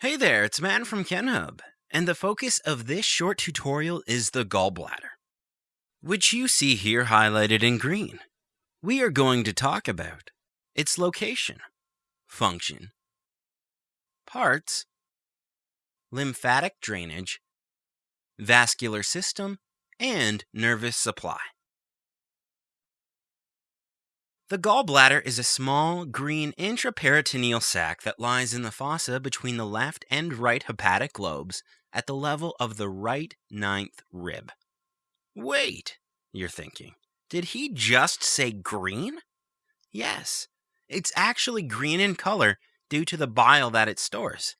Hey there, it's Matt from KenHub, and the focus of this short tutorial is the gallbladder, which you see here highlighted in green. We are going to talk about its location, function, parts, lymphatic drainage, vascular system, and nervous supply. The gallbladder is a small, green intraperitoneal sac that lies in the fossa between the left and right hepatic lobes at the level of the right ninth rib. Wait, you're thinking, did he just say green? Yes, it's actually green in color due to the bile that it stores.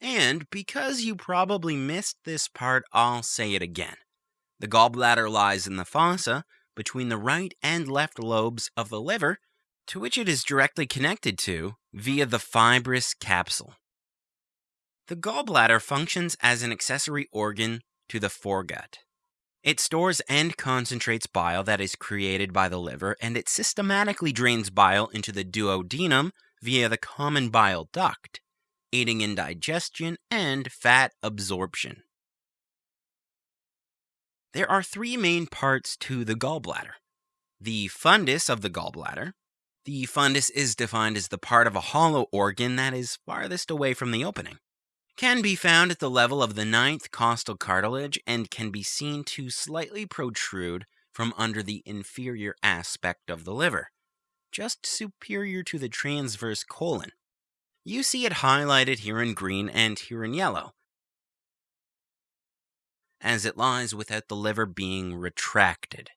And because you probably missed this part, I'll say it again. The gallbladder lies in the fossa between the right and left lobes of the liver, to which it is directly connected to via the fibrous capsule. The gallbladder functions as an accessory organ to the foregut. It stores and concentrates bile that is created by the liver, and it systematically drains bile into the duodenum via the common bile duct, aiding in digestion and fat absorption. There are three main parts to the gallbladder the fundus of the gallbladder. The fundus is defined as the part of a hollow organ that is farthest away from the opening. Can be found at the level of the ninth costal cartilage and can be seen to slightly protrude from under the inferior aspect of the liver, just superior to the transverse colon. You see it highlighted here in green and here in yellow, as it lies without the liver being retracted.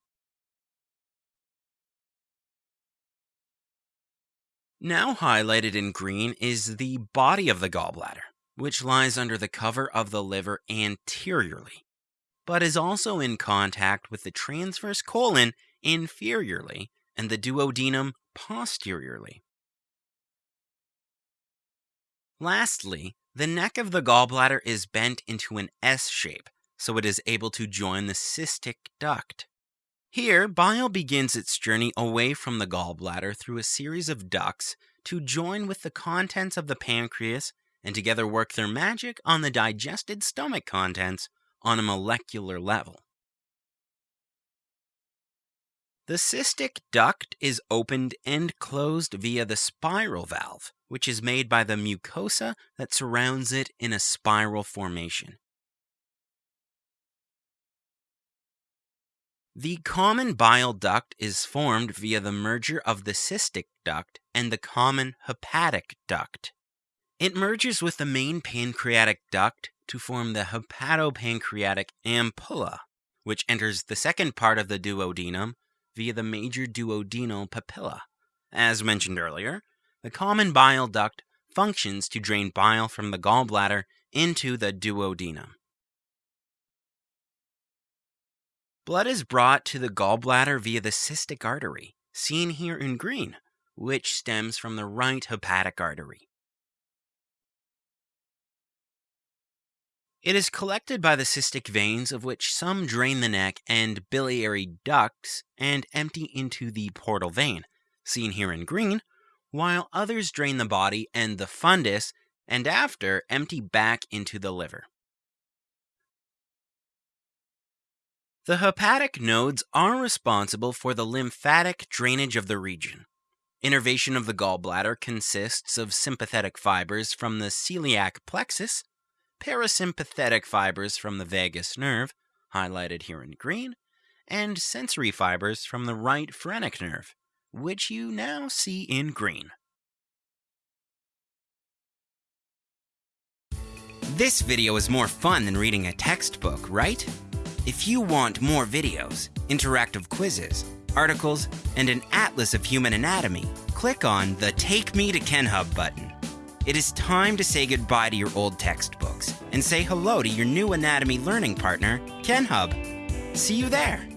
Now highlighted in green is the body of the gallbladder, which lies under the cover of the liver anteriorly, but is also in contact with the transverse colon inferiorly and the duodenum posteriorly. Lastly, the neck of the gallbladder is bent into an S shape so it is able to join the cystic duct. Here, bile begins its journey away from the gallbladder through a series of ducts to join with the contents of the pancreas and together work their magic on the digested stomach contents on a molecular level. The cystic duct is opened and closed via the spiral valve, which is made by the mucosa that surrounds it in a spiral formation. The common bile duct is formed via the merger of the cystic duct and the common hepatic duct. It merges with the main pancreatic duct to form the hepatopancreatic ampulla, which enters the second part of the duodenum via the major duodenal papilla. As mentioned earlier, the common bile duct functions to drain bile from the gallbladder into the duodenum. Blood is brought to the gallbladder via the cystic artery, seen here in green, which stems from the right hepatic artery. It is collected by the cystic veins, of which some drain the neck and biliary ducts and empty into the portal vein, seen here in green, while others drain the body and the fundus and after empty back into the liver. The hepatic nodes are responsible for the lymphatic drainage of the region. Innervation of the gallbladder consists of sympathetic fibers from the celiac plexus, parasympathetic fibers from the vagus nerve, highlighted here in green, and sensory fibers from the right phrenic nerve, which you now see in green. This video is more fun than reading a textbook, right? If you want more videos, interactive quizzes, articles, and an atlas of human anatomy, click on the Take Me to KenHub button. It is time to say goodbye to your old textbooks and say hello to your new anatomy learning partner, KenHub. See you there.